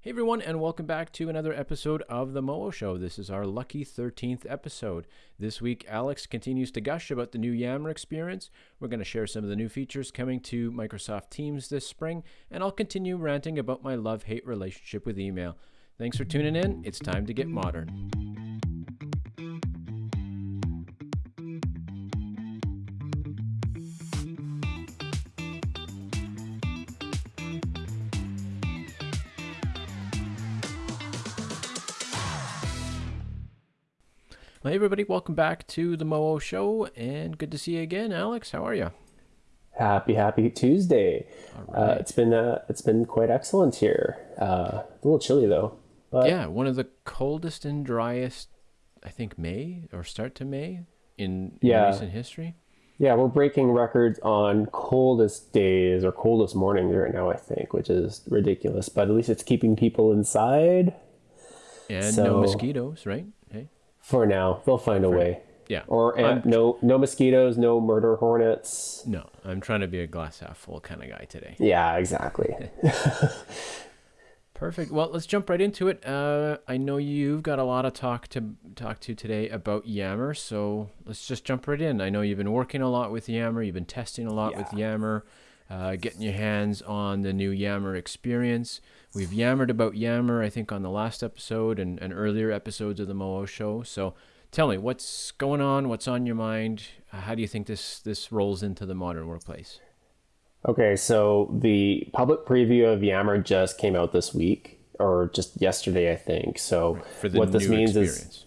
Hey everyone, and welcome back to another episode of The Moo Show. This is our lucky 13th episode. This week, Alex continues to gush about the new Yammer experience. We're going to share some of the new features coming to Microsoft Teams this spring, and I'll continue ranting about my love hate relationship with email. Thanks for tuning in. It's time to get modern. Hey everybody, welcome back to the Moo Show, and good to see you again, Alex. How are you? Happy Happy Tuesday. Uh, it's been uh, it's been quite excellent here. Uh, a little chilly though. But yeah, one of the coldest and driest, I think May or start to May in, in Yeah. recent history. yeah, we're breaking records on coldest days or coldest mornings right now. I think, which is ridiculous. But at least it's keeping people inside And no So- mosquitoes, right? For now. They'll find a way. yeah. Or and no no mosquitoes, no murder hornets. no, I'm trying to be a glass half full kind of guy today. Yeah, exactly. Perfect. Well, let's jump right into it. Uh, I know you've got a lot of talk to talk to today about Yammer, so let's just jump right in. I know you've been working a lot with Yammer. You've been testing a lot with Yammer, uh, getting your hands on the new Yammer experience. We've yammered about Yammer, I think, on the last episode and, and earlier episodes of the Moo Show. So, tell me what's going on. What's on your mind? Uh, how do you think this this rolls into the modern workplace? Okay, so the public preview of Yammer just came out this week, or just yesterday, I think. So For the what this means experience. is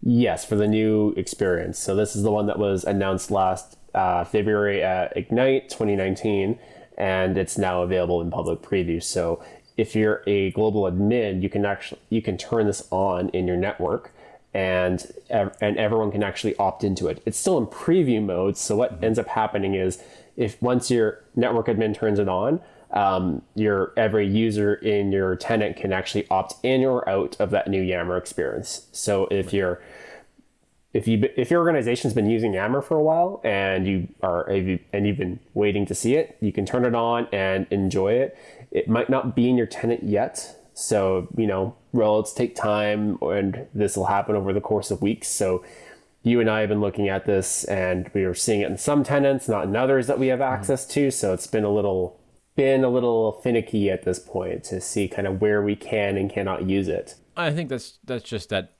yes, for the new experience. So this is the one that was announced last uh, February at Ignite 2019, and it's now available in public preview. So if you're a global admin, you can actually you can turn this on in your network. And and everyone can actually opt into it. It's still in preview mode. So what ends up happening is, if once your network admin turns it on, um, your every user in your tenant can actually opt in or out of that new Yammer experience. So if you're if you if your organization's been using Yammer for a while and you are and you've been waiting to see it, you can turn it on and enjoy it. It might not be in your tenant yet, so you know rollouts take time, and this will happen over the course of weeks. So you and I have been looking at this, and we are seeing it in some tenants, not in others that we have mm-hmm. access to. So it's been a little been a little finicky at this point to see kind of where we can and cannot use it. I think that's that's just that that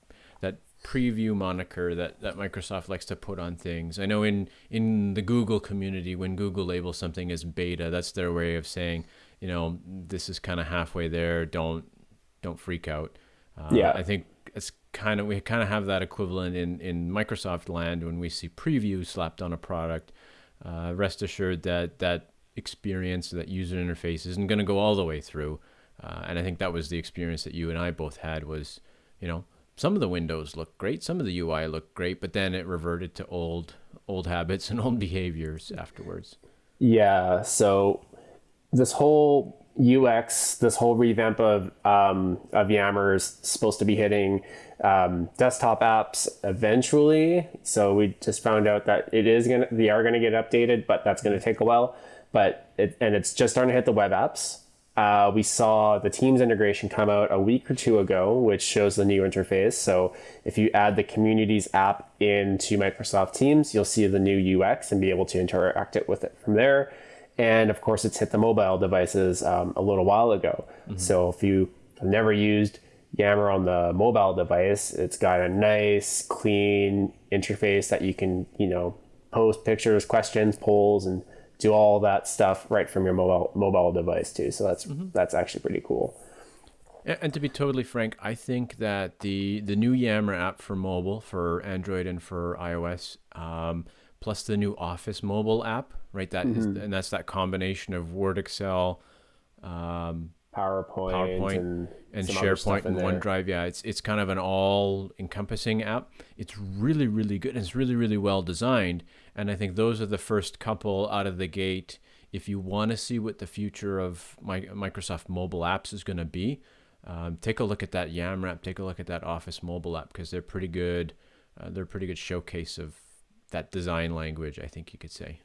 preview moniker that, that Microsoft likes to put on things. I know in in the Google community, when Google labels something as beta, that's their way of saying, you know, this is kind of halfway there. Don't don't freak out. Uh, Yeah. I think it's kind of we kind of have that equivalent in in Microsoft land when we see preview slapped on a product. Uh, rest assured that that experience, that user interface, isn't going to go all the way through. Uh, and I think that was the experience that you and I both had. Was you know some of the windows look great, some of the UI looked great, but then it reverted to old old habits and old behaviors afterwards. Yeah, so this whole UX, this whole revamp of um, of Yammer is supposed to be hitting um, desktop apps eventually. So we just found out that it is gonna, they are gonna get updated, but that's gonna take a while. But it, and it's just starting to hit the web apps. Uh, we saw the Teams integration come out a week or two ago, which shows the new interface. So if you add the Communities app into Microsoft Teams, you'll see the new UX and be able to interact it with it from there. And of course, it's hit the mobile devices um, a little while ago. So if you have never used Yammer on the mobile device, it's got a nice, clean interface that you can, you know, post pictures, questions, polls, and do all that stuff right from your mobile mobile device too. So that's that's actually pretty cool. And, to be totally frank, I think that the the new Yammer app for mobile, for Android and for iOS, um, plus the new Office mobile app, right? That is- and that's that combination of Word, Excel, um, PowerPoint, PowerPoint and, and SharePoint and in. OneDrive. Yeah, it's it's kind of an all-encompassing app. It's really really good. and It's really really well designed, and I think those are the first couple out of the gate. If you want to see what the future of my, Microsoft mobile apps is going to be, um, take a look at that Yammer app. Take a look at that Office mobile app because they're pretty good. Uh, they're a pretty good showcase of that design language. I think you could say.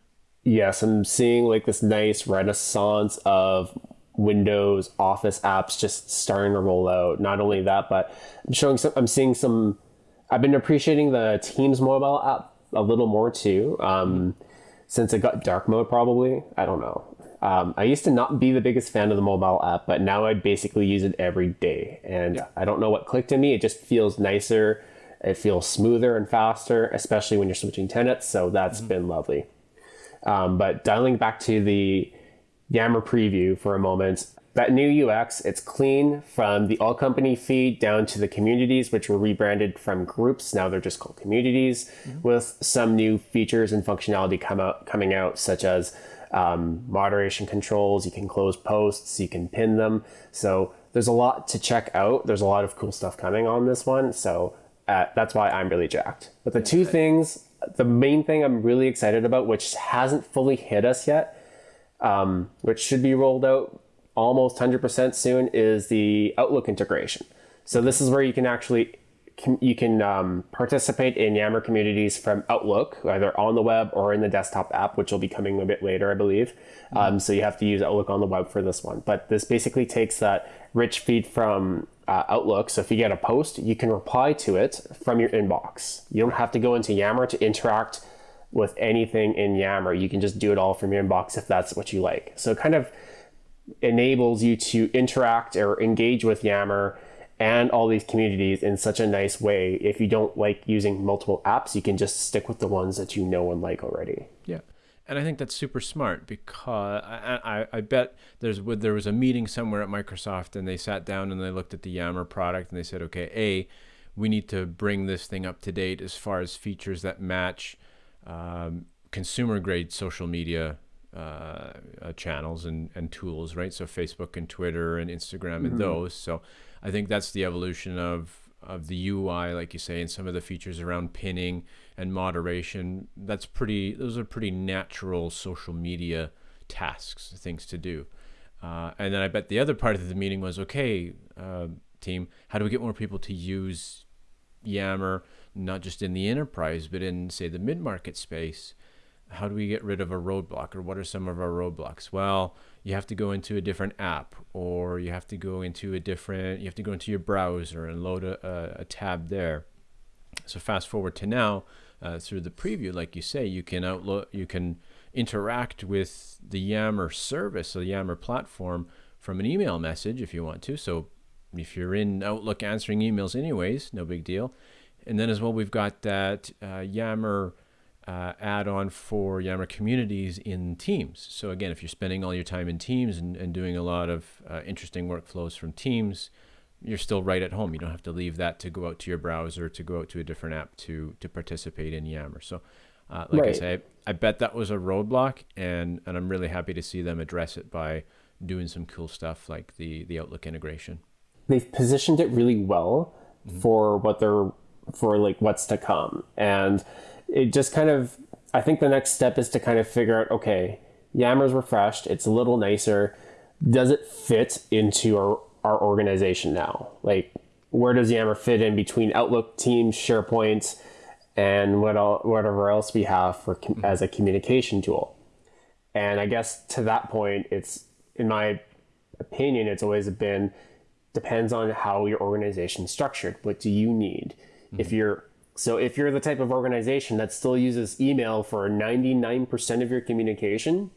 Yes, I'm seeing like this nice renaissance of Windows Office apps just starting to roll out. Not only that, but I'm showing some. I'm seeing some. I've been appreciating the Teams mobile app a little more too. Um, since it got dark mode, probably. I don't know. Um, I used to not be the biggest fan of the mobile app, but now I basically use it every day. And yeah. I don't know what clicked in me. It just feels nicer. It feels smoother and faster, especially when you're switching tenants. So that's mm-hmm. been lovely. Um, but dialing back to the Yammer preview for a moment, that new UX, it's clean from the all company feed down to the communities, which were rebranded from groups. Now they're just called communities mm-hmm. with some new features and functionality come out, coming out, such as um, moderation controls. You can close posts, you can pin them. So there's a lot to check out. There's a lot of cool stuff coming on this one. So uh, that's why I'm really jacked. But the two things, the main thing I'm really excited about, which hasn't fully hit us yet, um, which should be rolled out almost 100% soon, is the Outlook integration. So this is where you can actually you can um, participate in Yammer communities from Outlook, either on the web or in the desktop app, which will be coming a bit later, I believe. Mm-hmm. Um, so you have to use Outlook on the web for this one. But this basically takes that rich feed from uh, Outlook. So if you get a post, you can reply to it from your inbox. You don't have to go into Yammer to interact with anything in Yammer. You can just do it all from your inbox if that's what you like. So kind of enables you to interact or engage with Yammer and all these communities in such a nice way. If you don't like using multiple apps, you can just stick with the ones that you know and like already. Yeah. And I think that's super smart because I, I, I bet there's there was a meeting somewhere at Microsoft and they sat down and they looked at the Yammer product and they said, okay, A, we need to bring this thing up to date as far as features that match um, consumer grade social media uh, uh, channels and, and tools, right? So Facebook and Twitter and Instagram and those. So I think that's the evolution of of the UI, like you say, and some of the features around pinning and moderation. That's pretty. Those are pretty natural social media tasks, things to do. Uh, and then I bet the other part of the meeting was, okay, uh, team, how do we get more people to use Yammer, not just in the enterprise, but in say the mid market space? How do we get rid of a roadblock, or what are some of our roadblocks? Well, you have to go into a different app or you have to go into a different you have to go into your browser and load a, a tab there. So fast forward to now uh, through the preview like you say you can outlook you can interact with the yammer service or the yammer platform from an email message if you want to. So if you're in outlook answering emails anyways no big deal. And then as well we've got that uh, yammer uh, add-on for Yammer communities in Teams. So again, if you're spending all your time in Teams and, and doing a lot of uh, interesting workflows from Teams, you're still right at home. You don't have to leave that to go out to your browser, to go out to a different app to to participate in Yammer. So, uh, like right. I say, I, I bet that was a roadblock, and and I'm really happy to see them address it by doing some cool stuff like the the Outlook integration. They've positioned it really well mm-hmm. for what they're for like what's to come, and it just kind of I think the next step is to kind of figure out okay, Yammer's refreshed, it's a little nicer. Does it fit into our, our organization now? Like where does Yammer fit in between Outlook, Teams, SharePoint, and what all, whatever else we have for mm-hmm. as a communication tool? And I guess to that point, it's in my opinion, it's always been depends on how your organization is structured. What do you need? Mm-hmm. If you're so if you're the type of organization that still uses email for 99% of your communication,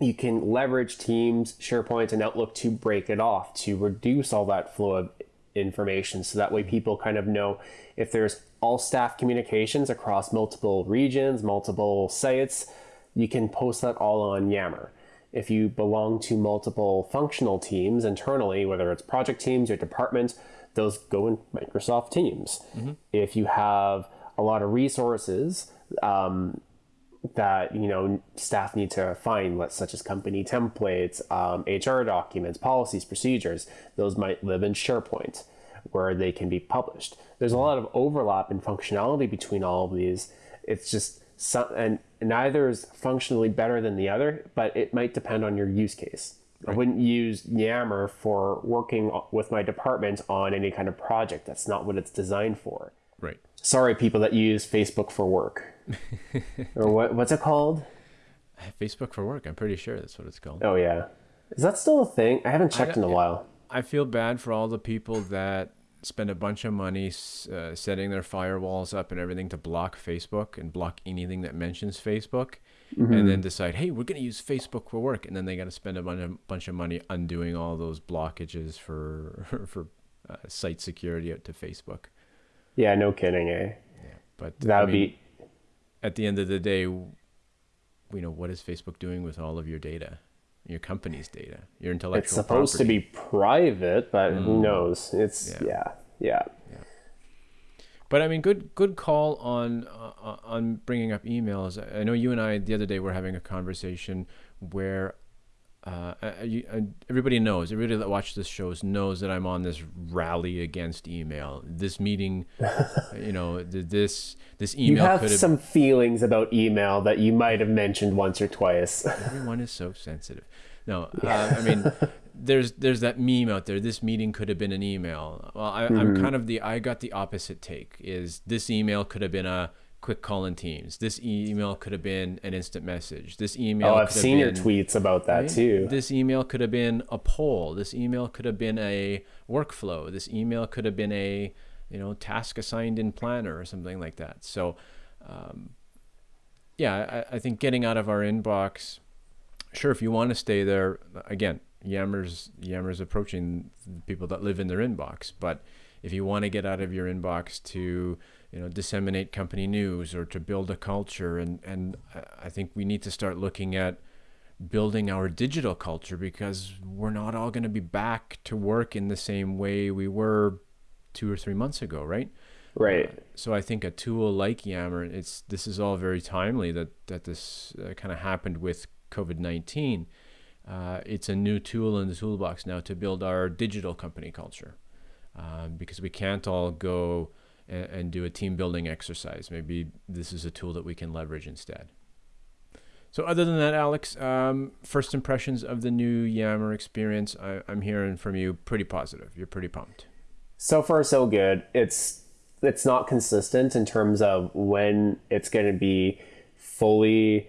you can leverage Teams, SharePoint, and Outlook to break it off, to reduce all that flow of information. So that way people kind of know if there's all staff communications across multiple regions, multiple sites, you can post that all on Yammer. If you belong to multiple functional teams internally, whether it's project teams or departments, those go in Microsoft Teams. Mm-hmm. If you have a lot of resources um, that you know staff need to find, such as company templates, um, HR documents, policies, procedures, those might live in SharePoint, where they can be published. There's a lot of overlap in functionality between all of these. It's just some, and neither is functionally better than the other, but it might depend on your use case. Right. I wouldn't use Yammer for working with my department on any kind of project. That's not what it's designed for. Right. Sorry, people that use Facebook for work. or what? What's it called? Facebook for work. I'm pretty sure that's what it's called. Oh yeah, Is that still a thing? I haven't checked in a while. I feel bad for all the people that spend a bunch of money uh, setting their firewalls up and everything to block Facebook and block anything that mentions Facebook, mm-hmm. and then decide, hey, we're going to use Facebook for work, and then they got to spend a bunch of money undoing all those blockages for for uh, site security out to Facebook. Yeah, no kidding, eh? Yeah, but that would be. At the end of the day, you know what is Facebook doing with all of your data? your company's data, your intellectual. It's supposed property. to be private, but mm. who knows? It's yeah. yeah, yeah, yeah. But I mean, good good call on uh, on bringing up emails. I know you and I the other day were having a conversation where uh, you, uh, everybody knows, everybody that watches this shows knows that I'm on this rally against email. This meeting, you know, this this email. You have some feelings about email that you might have mentioned once or twice. Everyone is so sensitive. No, uh, I mean, there's there's that meme out there. This meeting could have been an email. Well, I, mm-hmm. I'm kind of the I got the opposite take. Is this email could have been a quick call in Teams. This email could have been an instant message. This email. Oh, I've seen been, your tweets about that right? too. This email could have been a poll. This email could have been a workflow. This email could have been a you know task assigned in Planner or something like that. So, um, yeah, I, I think getting out of our inbox. Sure, if you want to stay there, again, Yammer's Yammer's approaching people that live in their inbox, but if you want to get out of your inbox to you know disseminate company news or to build a culture and and I think we need to start looking at building our digital culture because we're not all going to be back to work in the same way we were 2 or 3 months ago right? Right. Uh, so i think a tool like yammer it's this is all very timely that that this uh, kind of happened with covid-19 uh, it's a new tool in the toolbox now to build our digital company culture um, because we can't all go and, and do a team building exercise. Maybe this is a tool that we can leverage instead. So other than that, Alex, um, first impressions of the new Yammer experience, I, am hearing from you pretty positive. You're pretty pumped. So far, so good. It's it's not consistent in terms of when it's going to be fully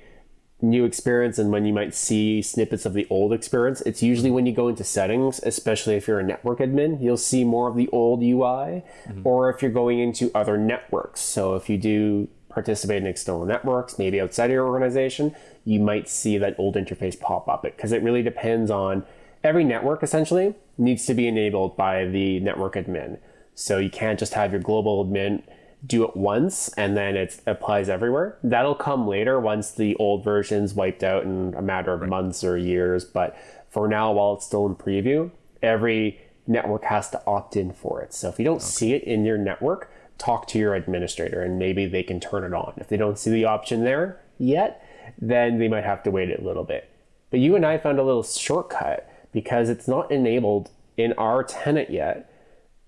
new experience and when you might see snippets of the old experience. It's usually when you go into settings, especially if you're a network admin, you'll see more of the old UI, mm-hmm. or if you're going into other networks. So if you do participate in external networks, maybe outside of your organization, you might see that old interface pop up because it really depends on every network essentially needs to be enabled by the network admin. So you can't just have your global admin do it once and then it applies everywhere. That'll come later once the old version's wiped out in a matter of right. months or years. But for now, while it's still in preview, every network has to opt in for it. So if you don't okay. see it in your network, talk to your administrator and maybe they can turn it on. If they don't see the option there yet, then they might have to wait a little bit. But you and I found a little shortcut because it's not enabled in our tenant yet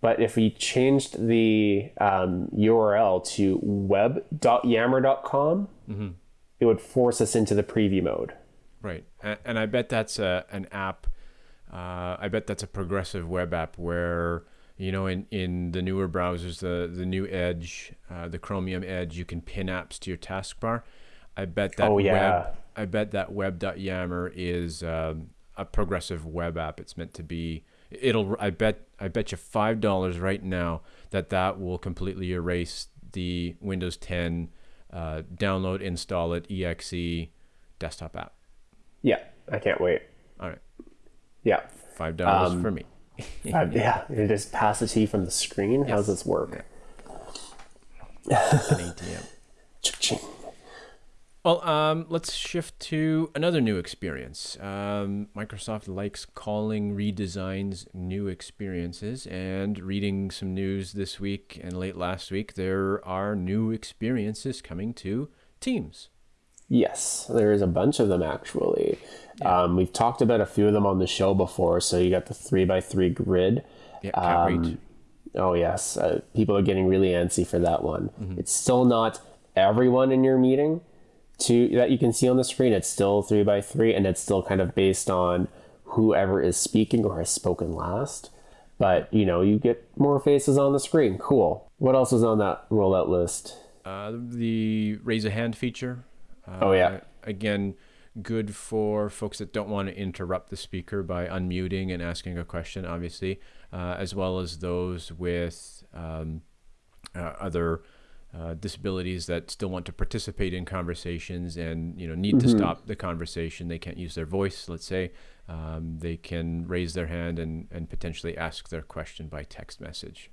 but if we changed the um, URL to web.yammer.com, mm-hmm. it would force us into the preview mode. Right. And, and I bet that's a, an app. Uh, I bet that's a progressive web app where, you know, in, in the newer browsers, the, the new Edge, uh, the Chromium Edge, you can pin apps to your taskbar. I bet that oh, yeah. web, I bet that web.yammer is um, a progressive web app. It's meant to be it'll I bet I bet you five dollars right now that that will completely erase the Windows 10 uh, download, install it, exe desktop app. Yeah, I can't wait. All right. Yeah. Five dollars um, for me. uh, yeah, it to you from the screen. Yes. How does this work? Yeah. An ATM. Well, um, let's shift to another new experience. Um, Microsoft likes calling redesigns new experiences, and reading some news this week and late last week, there are new experiences coming to Teams. Yes, there is a bunch of them actually. Yeah. Um, we've talked about a few of them on the show before. So you got the three by three grid. Yeah. Um, oh yes, uh, people are getting really antsy for that one. Mm-hmm. It's still not everyone in your meeting to that you can see on the screen. It's still three by three, and it's still kind of based on whoever is speaking or has spoken last. But you know, you get more faces on the screen. Cool. What else is on that rollout list? Uh, the raise a hand feature. Uh, oh yeah. Again, good for folks that don't want to interrupt the speaker by unmuting and asking a question, obviously, uh, as well as those with um, uh, other uh, disabilities that still want to participate in conversations and you know need mm-hmm. to stop the conversation. They can't use their voice. Let's say um, they can raise their hand and and potentially ask their question by text message.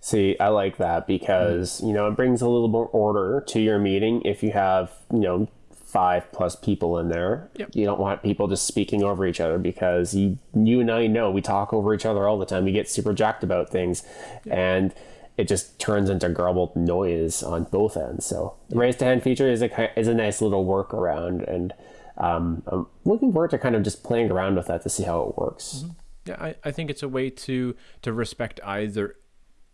See, I like that because mm-hmm. you know it brings a little more order to your meeting if you have you know five plus people in there. Yep. You don't want people just speaking over each other because you you and I know we talk over each other all the time. We get super jacked about things, yep. and it just turns into garbled noise on both ends. So the raise to hand feature is a is a nice little workaround, and um, I'm looking forward to kind of just playing around with that to see how it works. Mm-hmm. Yeah, I, I think it's a way to to respect either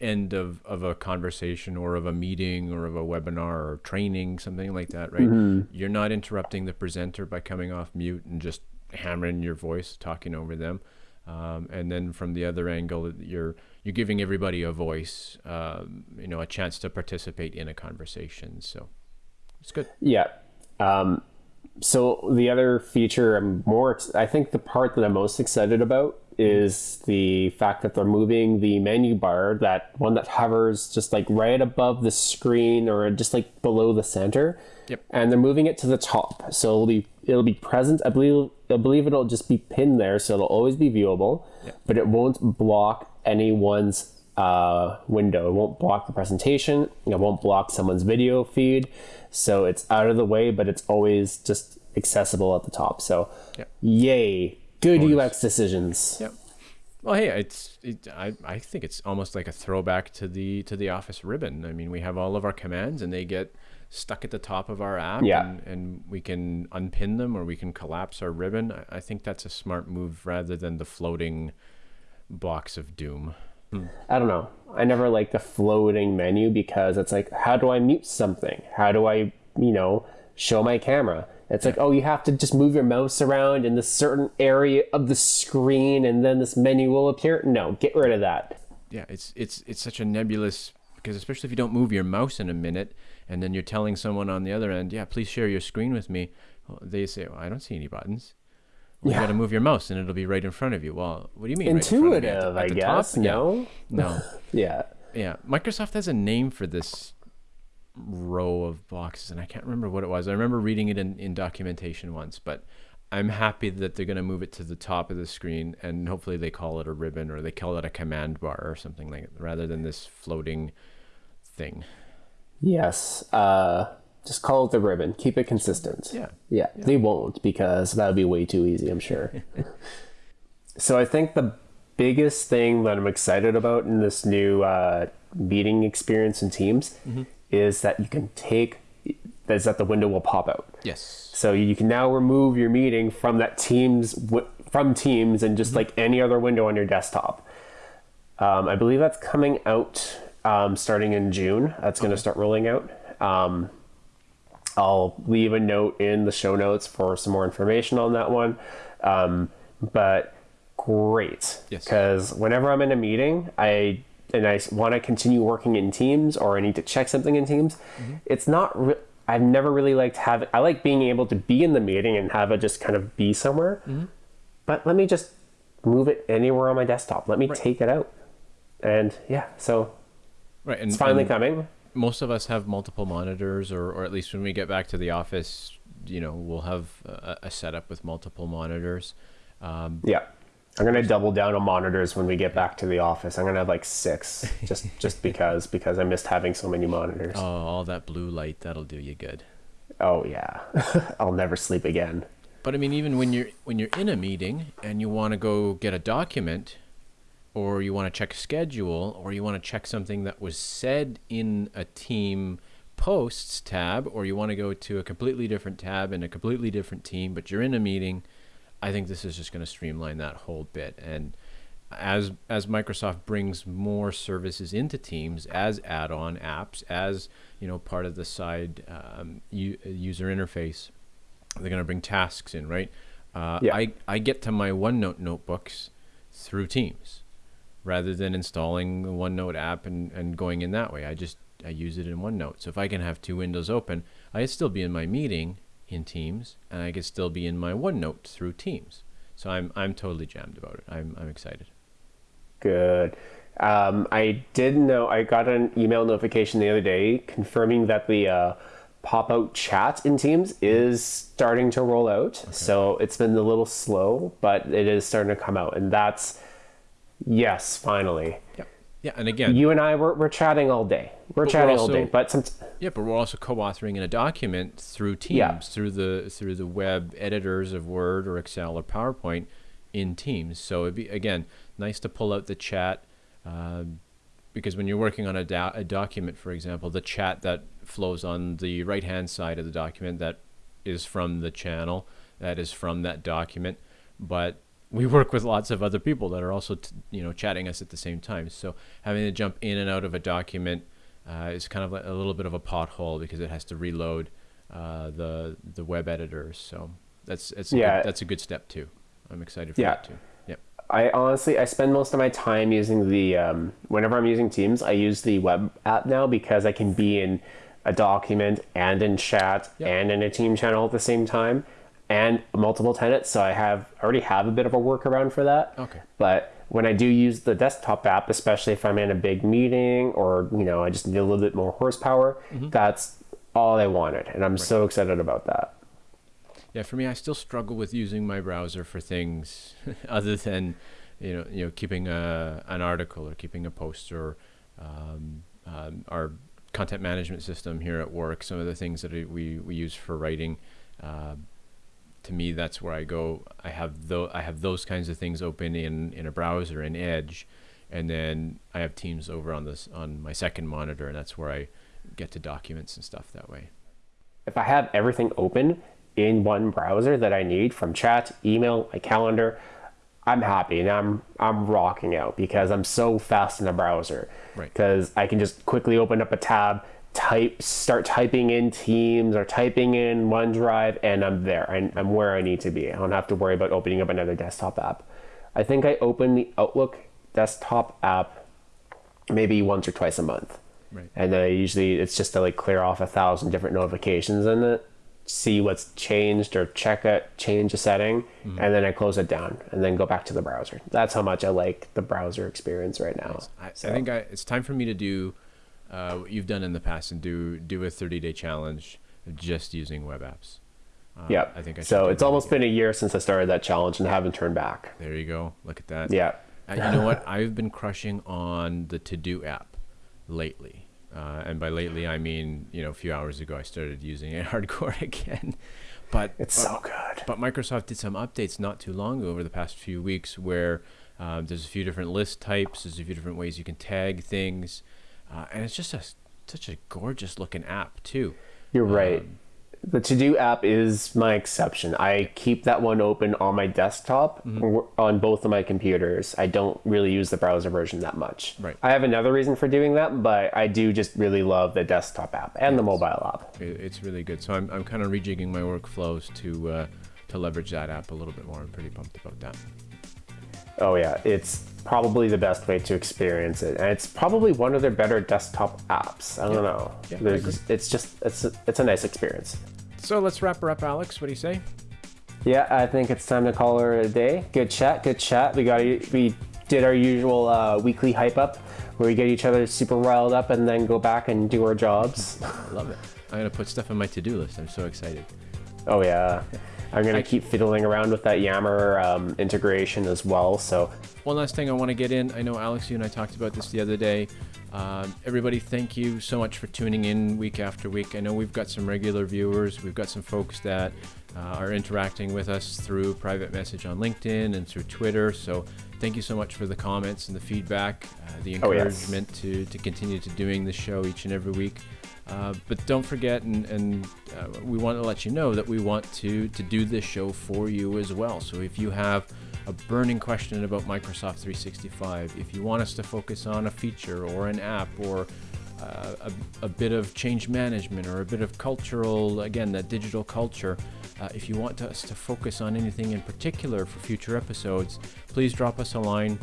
end of, of a conversation or of a meeting or of a webinar or training, something like that, right? Mm-hmm. You're not interrupting the presenter by coming off mute and just hammering your voice, talking over them. Um, and then from the other angle, you're you're giving everybody a voice, um, you know, a chance to participate in a conversation. So it's good. Yeah. Um, so the other feature I'm more, I think the part that I'm most excited about is the fact that they're moving the menu bar, that one that hovers just like right above the screen or just like below the center. Yep. And they're moving it to the top, so it'll be it'll be present. I believe I believe it'll just be pinned there, so it'll always be viewable, yep. but it won't block anyone's uh, window. It won't block the presentation. It won't block someone's video feed. So it's out of the way, but it's always just accessible at the top. So, yep. yay, good Bonus. UX decisions. Yep. Well, hey, it's it, I I think it's almost like a throwback to the to the Office ribbon. I mean, we have all of our commands, and they get stuck at the top of our app, yeah. and, and we can unpin them or we can collapse our ribbon. I, I think that's a smart move rather than the floating blocks of doom. I don't know. I never like the floating menu because it's like, how do I mute something? How do I, you know, show my camera? It's like, oh, you have to just move your mouse around in this certain area of the screen, and then this menu will appear. No, get rid of that. Yeah, it's it's it's such a nebulous because especially if you don't move your mouse in a minute, and then you're telling someone on the other end, yeah, please share your screen with me. Well, they say, well, I don't see any buttons. Well, yeah. You got to move your mouse, and it'll be right in front of you. Well, what do you mean? Intuitive, right I guess. Top? No, no. yeah, yeah. Microsoft has a name for this row of boxes, and I can't remember what it was. I remember reading it in, in documentation once, but I'm happy that they're going to move it to the top of the screen, and hopefully they call it a ribbon or they call it a command bar or something like it, rather than this floating thing. Yes. Uh, just call it the ribbon. Keep it consistent. Yeah. Yeah. yeah. They won't because that would be way too easy, I'm sure. so I think the biggest thing that I'm excited about in this new uh, meeting experience in Teams mm-hmm is that you can take is that the window will pop out. Yes. So you can now remove your meeting from that Teams from Teams and just mm-hmm. like any other window on your desktop. Um, I believe that's coming out um, starting in June. That's going to start rolling out. Um, I'll leave a note in the show notes for some more information on that one. Um, but great. Yes. Because whenever I'm in a meeting, I and I want to continue working in Teams or I need to check something in Teams, mm-hmm. it's not. Re- I've never really liked having. I like being able to be in the meeting and have it just kind of be somewhere. Mm-hmm. But let me just move it anywhere on my desktop. Let me right. take it out, and yeah, so right, and, it's finally and coming. Most of us have multiple monitors, or or at least when we get back to the office, you know, we'll have a, a setup with multiple monitors. Um, yeah I'm gonna double down on monitors when we get back to the office. I'm gonna have like six, just just because because I missed having so many monitors. Oh, all that blue light that'll do you good. Oh yeah, I'll never sleep again. But I mean, even when you're when you're in a meeting and you want to go get a document, or you want to check a schedule, or you want to check something that was said in a team posts tab, or you want to go to a completely different tab in a completely different team, but you're in a meeting I think this is just going to streamline that whole bit. And as as Microsoft brings more services into Teams as add-on apps, as you know, part of the side um, u- user interface, they're going to bring tasks in, right? Uh, yeah. I I get to my OneNote notebooks through Teams, rather than installing the OneNote app and, and going in that way. I just I use it in OneNote. So if I can have two windows open, I still be in my meeting in Teams, and I could still be in my OneNote through Teams. So I'm I'm totally jammed about it. I'm I'm excited. Good. Um, I did know I got an email notification the other day confirming that the uh, pop out chat in Teams is starting to roll out. Okay. So it's been a little slow, but it is starting to come out, and that's yes, finally. Yeah. Yeah, and again, you and I we're, we're chatting all day. We're chatting we're also, all day, but some. Yeah, but we're also co-authoring in a document through Teams, yeah. through the through the web editors of Word or Excel or PowerPoint in Teams. So it'd be again nice to pull out the chat, uh, because when you're working on a, do- a document, for example, the chat that flows on the right hand side of the document that is from the channel, that is from that document, but we work with lots of other people that are also t- you know chatting us at the same time. So having to jump in and out of a document uh, is kind of a little bit of a pothole because it has to reload uh, the the web editor. So that's that's yeah. Good, that's a good step too. I'm excited for yeah. that too. Yep. I honestly I spend most of my time using the um, whenever I'm using Teams I use the web app now because I can be in a document and in chat and in a team channel at the same time and multiple tenants. So I have already have a bit of a workaround for that. Okay. But when I do use the desktop app, especially if I'm in a big meeting or you know I just need a little bit more horsepower, mm-hmm. that's all I wanted, and I'm right. so excited about that. Yeah, for me, I still struggle with using my browser for things other than you know you know keeping a an article or keeping a post or um, um, our content management system here at work. Some of the things that we we use for writing. Uh, to me that's where I go. I have those I have those kinds of things open in in a browser in Edge, and then I have Teams over on this on my second monitor, and that's where I get to documents and stuff that way. If I have everything open in one browser that I need from chat, email, my calendar, I'm happy and I'm I'm rocking out because I'm so fast in the browser. Right. Because I can just quickly open up a tab, type start typing in Teams or typing in OneDrive, and I'm there. I'm, I'm where I need to be. I don't have to worry about opening up another desktop app. I think I open the Outlook desktop app maybe once or twice a month. Right. And then I usually it's just to like clear off a thousand different notifications in it, see what's changed or check it, change a setting, mm-hmm. and then I close it down and then go back to the browser. That's how much I like the browser experience right now. I, so. I think I, it's time for me to do uh, what you've done in the past and do do a 30 day challenge just using web apps. Uh, yeah, I think I so. It's almost again. been a year since I started that challenge and haven't turned back. There you go. Look at that. Yeah. uh, you know what? I've been crushing on the To Do app lately. Uh, and by lately, I mean you know a few hours ago I started using it hardcore again. But it's but, so good. But Microsoft did some updates not too long ago over the past few weeks where um, there's a few different list types. There's a few different ways you can tag things uh, and it's just a such a gorgeous looking app too. You're right. Um, the To Do app is my exception. I keep that one open on my desktop mm-hmm. on both of my computers. I don't really use the browser version that much. Right. I have another reason for doing that, but I do just really love the desktop app and yes. the mobile app. It's really good. So I'm, I'm kind of rejigging my workflows to uh, to leverage that app a little bit more. I'm pretty pumped about that. Oh yeah, it's probably the best way to experience it, and it's probably one of their better desktop apps. I don't yeah. know. Yeah, it's just it's a, it's a nice experience. So let's wrap her up, Alex. What do you say? Yeah, I think it's time to call her a day. Good chat, good chat. We got we did our usual uh, weekly hype up, where we get each other super riled up and then go back and do our jobs. I love it. I'm gonna put stuff on my to-do list. I'm so excited. Oh yeah. I'm going to keep fiddling around with that Yammer um, integration as well. So one last thing I want to get in. I know Alex, you and I talked about this the other day. Um, everybody, thank you so much for tuning in week after week. I know we've got some regular viewers. We've got some folks that uh, are interacting with us through private message on LinkedIn and through Twitter. So thank you so much for the comments and the feedback, uh, the encouragement oh, yes. to, to continue to doing the show each and every week. Uh, but don't forget, and, and uh, we want to let you know that we want to, to do this show for you as well. So if you have a burning question about Microsoft 365, if you want us to focus on a feature or an app or uh, a, a, bit of change management or a bit of cultural, again, that digital culture, uh, if you want us to focus on anything in particular for future episodes, please drop us a line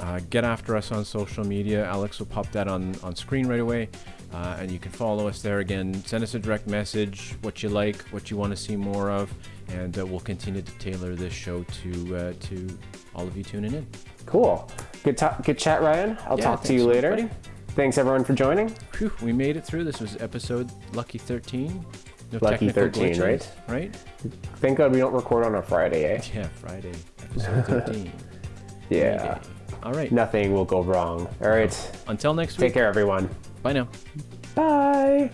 Uh, get after us on social media. Alex will pop that on, on screen right away. Uh, and you can follow us there again. Send us a direct message, what you like, what you want to see more of, and uh, we'll continue to tailor this show to uh, to all of you tuning in. Cool. Good, ta- good chat, Ryan. I'll Yeah, talk to you so later. Thanks everyone for joining. Phew, we made it through. This was episode lucky 13. No Lucky technical 13, glitches, right? Right? Thank God we don't record on a Friday, eh? Yeah, Friday, episode 13. Yeah. Friday. All right. Nothing will go wrong. All right. Until next week. Take care, everyone. Bye now. Bye.